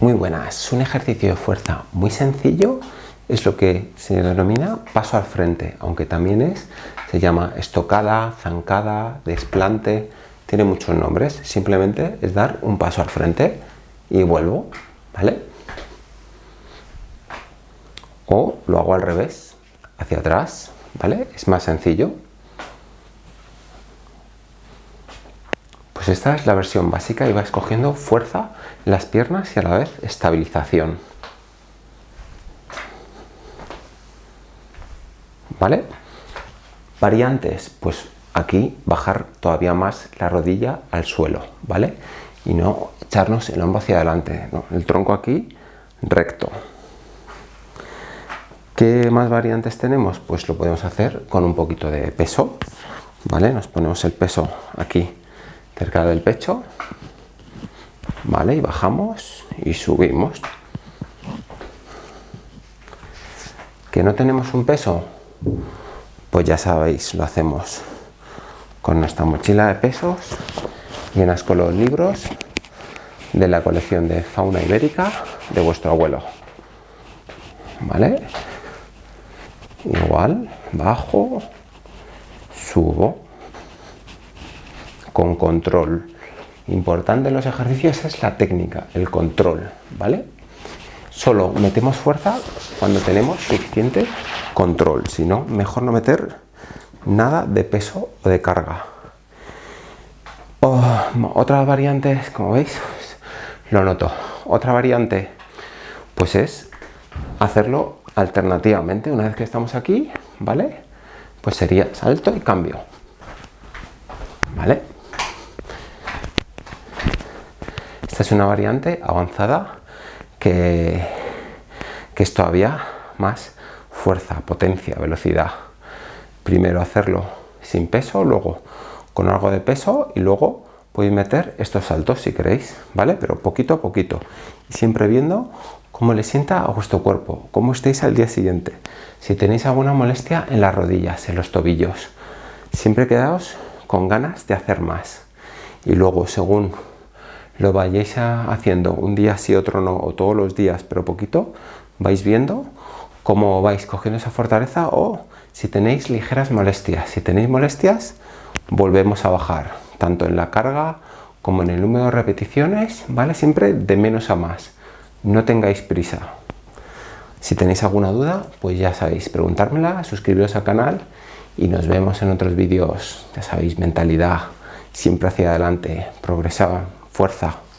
Muy buena, es un ejercicio de fuerza muy sencillo, es lo que se denomina paso al frente, aunque también es, se llama estocada, zancada, desplante, tiene muchos nombres, simplemente es dar un paso al frente y vuelvo, ¿vale? O lo hago al revés, hacia atrás, ¿vale? Es más sencillo. Pues esta es la versión básica y vais cogiendo fuerza en las piernas y a la vez estabilización. ¿Vale? Variantes, pues aquí bajar todavía más la rodilla al suelo, ¿vale? Y no echarnos el hombro hacia adelante, el tronco aquí recto. ¿Qué más variantes tenemos? Pues lo podemos hacer con un poquito de peso, ¿vale? Nos ponemos el peso aquí cerca del pecho, ¿vale? Y bajamos y subimos. ¿Que no tenemos un peso? Pues ya sabéis, lo hacemos con nuestra mochila de pesos llenas con los libros de la colección de fauna ibérica de vuestro abuelo. ¿Vale? Igual, bajo, subo con control. Importante en los ejercicios es la técnica, el control, ¿vale? Solo metemos fuerza cuando tenemos suficiente control, si no, mejor no meter nada de peso o de carga. Oh, otra variante, como veis, lo noto. Otra variante, pues es hacerlo alternativamente. Una vez que estamos aquí, ¿vale? Pues sería salto y cambio. ¿Vale? Es una variante avanzada que, que es todavía más fuerza, potencia, velocidad. Primero hacerlo sin peso, luego con algo de peso y luego podéis meter estos saltos si queréis, ¿vale? Pero poquito a poquito. Y siempre viendo cómo le sienta a vuestro cuerpo, cómo estéis al día siguiente. Si tenéis alguna molestia en las rodillas, en los tobillos, siempre quedaos con ganas de hacer más. Y luego, según lo vayáis haciendo un día sí, otro no, o todos los días, pero poquito, vais viendo cómo vais cogiendo esa fortaleza o si tenéis ligeras molestias. Si tenéis molestias, volvemos a bajar, tanto en la carga como en el número de repeticiones, ¿vale? Siempre de menos a más. No tengáis prisa. Si tenéis alguna duda, pues ya sabéis, preguntármela, suscribiros al canal y nos vemos en otros vídeos, ya sabéis, mentalidad, siempre hacia adelante, progresar fuerza.